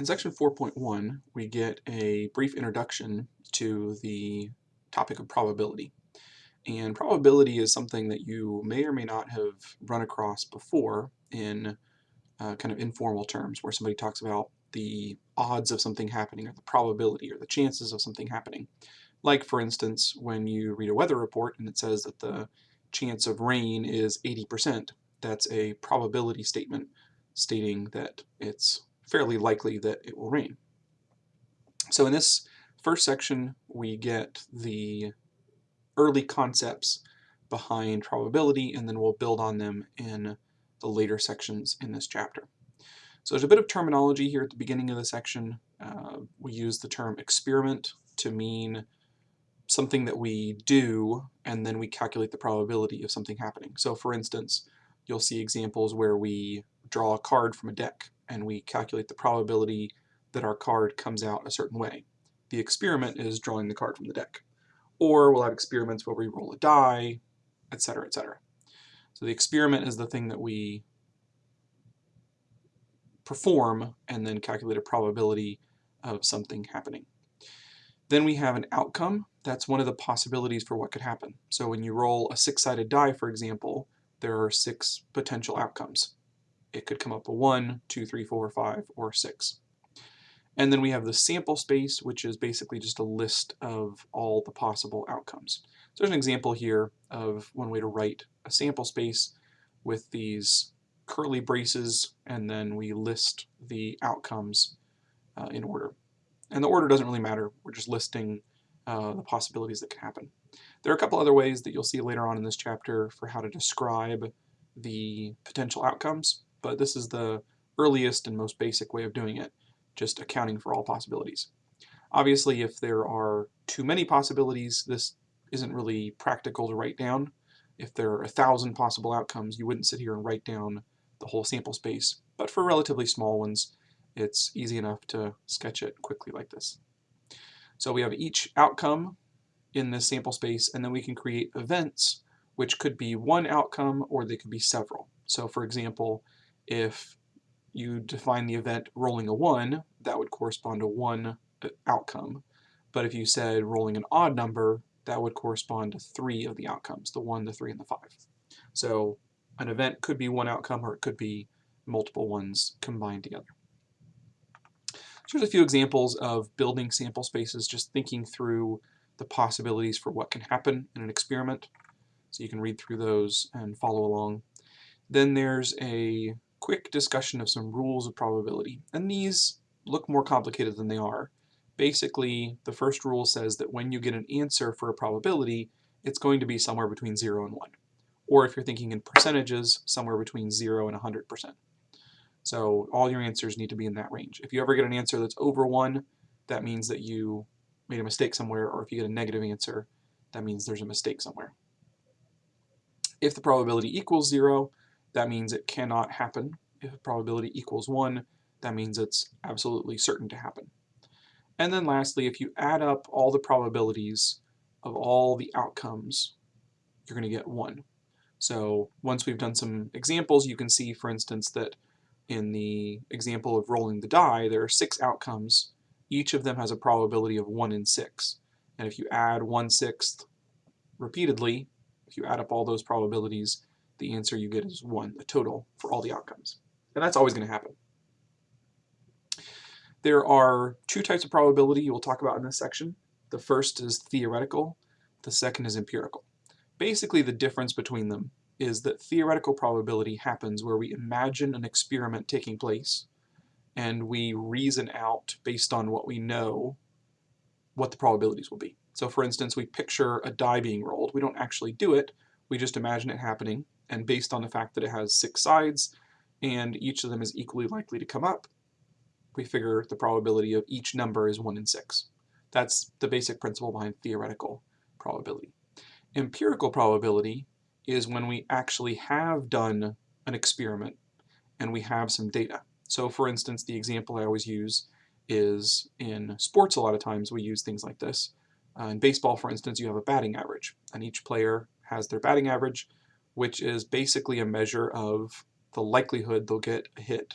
In section 4.1, we get a brief introduction to the topic of probability. And probability is something that you may or may not have run across before in uh, kind of informal terms, where somebody talks about the odds of something happening, or the probability, or the chances of something happening. Like, for instance, when you read a weather report and it says that the chance of rain is 80%, that's a probability statement stating that it's fairly likely that it will rain. So in this first section, we get the early concepts behind probability, and then we'll build on them in the later sections in this chapter. So there's a bit of terminology here at the beginning of the section. Uh, we use the term experiment to mean something that we do, and then we calculate the probability of something happening. So for instance, you'll see examples where we draw a card from a deck and we calculate the probability that our card comes out a certain way. The experiment is drawing the card from the deck. Or we'll have experiments where we roll a die, etc., etc. So the experiment is the thing that we perform and then calculate a probability of something happening. Then we have an outcome. That's one of the possibilities for what could happen. So when you roll a six-sided die, for example, there are six potential outcomes it could come up a 1, 2, 3, 4, 5, or 6. And then we have the sample space, which is basically just a list of all the possible outcomes. So there's an example here of one way to write a sample space with these curly braces, and then we list the outcomes uh, in order. And the order doesn't really matter. We're just listing uh, the possibilities that can happen. There are a couple other ways that you'll see later on in this chapter for how to describe the potential outcomes but this is the earliest and most basic way of doing it, just accounting for all possibilities. Obviously, if there are too many possibilities, this isn't really practical to write down. If there are a thousand possible outcomes, you wouldn't sit here and write down the whole sample space. But for relatively small ones, it's easy enough to sketch it quickly like this. So we have each outcome in this sample space, and then we can create events, which could be one outcome or they could be several. So for example, if you define the event rolling a 1, that would correspond to one uh, outcome. But if you said rolling an odd number, that would correspond to three of the outcomes, the 1, the 3, and the 5. So an event could be one outcome or it could be multiple ones combined together. So here's a few examples of building sample spaces, just thinking through the possibilities for what can happen in an experiment. So you can read through those and follow along. Then there's a quick discussion of some rules of probability. And these look more complicated than they are. Basically, the first rule says that when you get an answer for a probability, it's going to be somewhere between 0 and 1. Or if you're thinking in percentages, somewhere between 0 and 100%. So all your answers need to be in that range. If you ever get an answer that's over 1, that means that you made a mistake somewhere, or if you get a negative answer, that means there's a mistake somewhere. If the probability equals 0, that means it cannot happen. If probability equals 1, that means it's absolutely certain to happen. And then lastly, if you add up all the probabilities of all the outcomes, you're going to get 1. So once we've done some examples, you can see, for instance, that in the example of rolling the die, there are six outcomes. Each of them has a probability of 1 in 6. And if you add 1 sixth repeatedly, if you add up all those probabilities, the answer you get is 1, the total for all the outcomes. And that's always going to happen. There are two types of probability you will talk about in this section. The first is theoretical, the second is empirical. Basically the difference between them is that theoretical probability happens where we imagine an experiment taking place and we reason out based on what we know what the probabilities will be. So for instance, we picture a die being rolled. We don't actually do it, we just imagine it happening and based on the fact that it has six sides and each of them is equally likely to come up, we figure the probability of each number is 1 in 6. That's the basic principle behind theoretical probability. Empirical probability is when we actually have done an experiment and we have some data. So for instance, the example I always use is in sports a lot of times we use things like this. Uh, in baseball, for instance, you have a batting average, and each player has their batting average, which is basically a measure of the likelihood they'll get a hit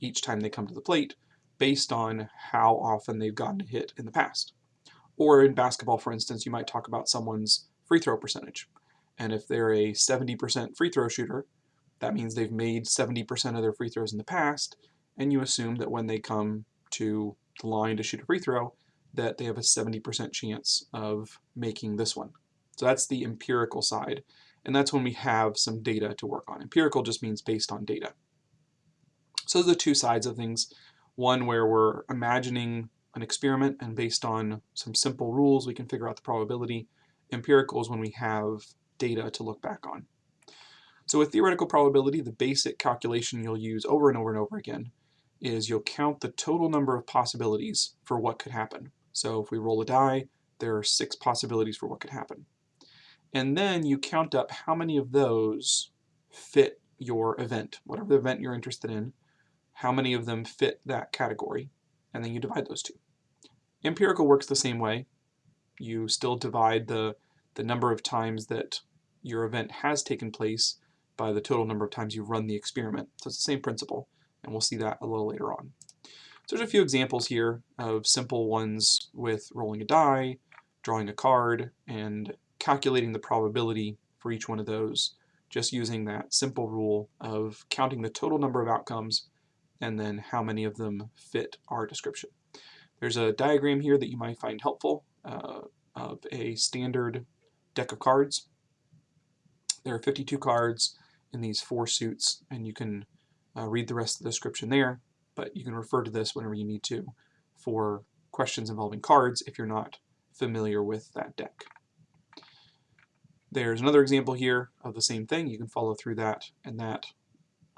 each time they come to the plate based on how often they've gotten a hit in the past. Or in basketball, for instance, you might talk about someone's free throw percentage. And if they're a 70% free throw shooter, that means they've made 70% of their free throws in the past, and you assume that when they come to the line to shoot a free throw, that they have a 70% chance of making this one. So that's the empirical side, and that's when we have some data to work on. Empirical just means based on data. So those are the two sides of things. One where we're imagining an experiment and based on some simple rules we can figure out the probability. Empirical is when we have data to look back on. So with theoretical probability, the basic calculation you'll use over and over and over again is you'll count the total number of possibilities for what could happen. So if we roll a die, there are six possibilities for what could happen. And then you count up how many of those fit your event, whatever the event you're interested in, how many of them fit that category, and then you divide those two. Empirical works the same way. You still divide the, the number of times that your event has taken place by the total number of times you've run the experiment. So it's the same principle, and we'll see that a little later on. So there's a few examples here of simple ones with rolling a die, drawing a card, and calculating the probability for each one of those, just using that simple rule of counting the total number of outcomes and then how many of them fit our description. There's a diagram here that you might find helpful uh, of a standard deck of cards. There are 52 cards in these four suits, and you can uh, read the rest of the description there, but you can refer to this whenever you need to for questions involving cards if you're not familiar with that deck. There's another example here of the same thing. You can follow through that, and that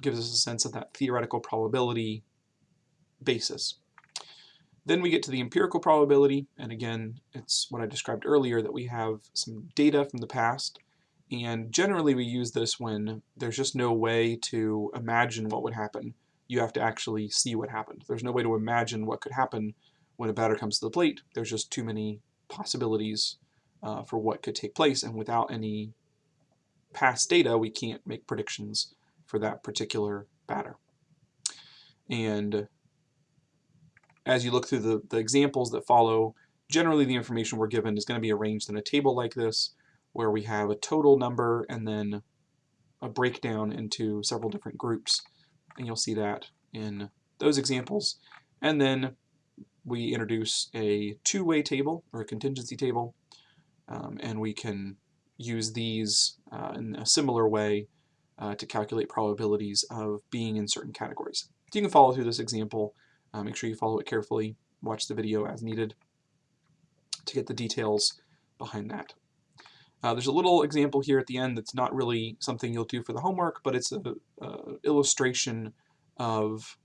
gives us a sense of that theoretical probability basis. Then we get to the empirical probability, and again, it's what I described earlier, that we have some data from the past, and generally we use this when there's just no way to imagine what would happen. You have to actually see what happened. There's no way to imagine what could happen when a batter comes to the plate. There's just too many possibilities uh, for what could take place, and without any past data, we can't make predictions for that particular batter. And as you look through the, the examples that follow, generally the information we're given is going to be arranged in a table like this, where we have a total number and then a breakdown into several different groups. And you'll see that in those examples. And then we introduce a two-way table or a contingency table, um, and we can use these uh, in a similar way uh, to calculate probabilities of being in certain categories. So you can follow through this example. Uh, make sure you follow it carefully. Watch the video as needed to get the details behind that. Uh, there's a little example here at the end that's not really something you'll do for the homework, but it's an illustration of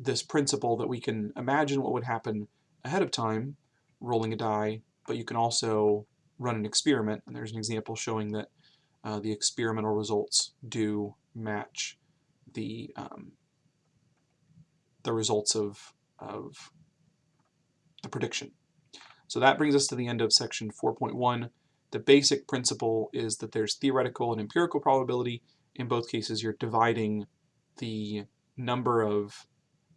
this principle that we can imagine what would happen ahead of time, rolling a die, but you can also run an experiment, and there's an example showing that uh, the experimental results do match the um, the results of, of the prediction. So that brings us to the end of section 4.1. The basic principle is that there's theoretical and empirical probability. In both cases, you're dividing the number of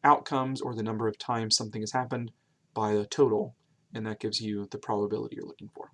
outcomes or the number of times something has happened by the total, and that gives you the probability you're looking for.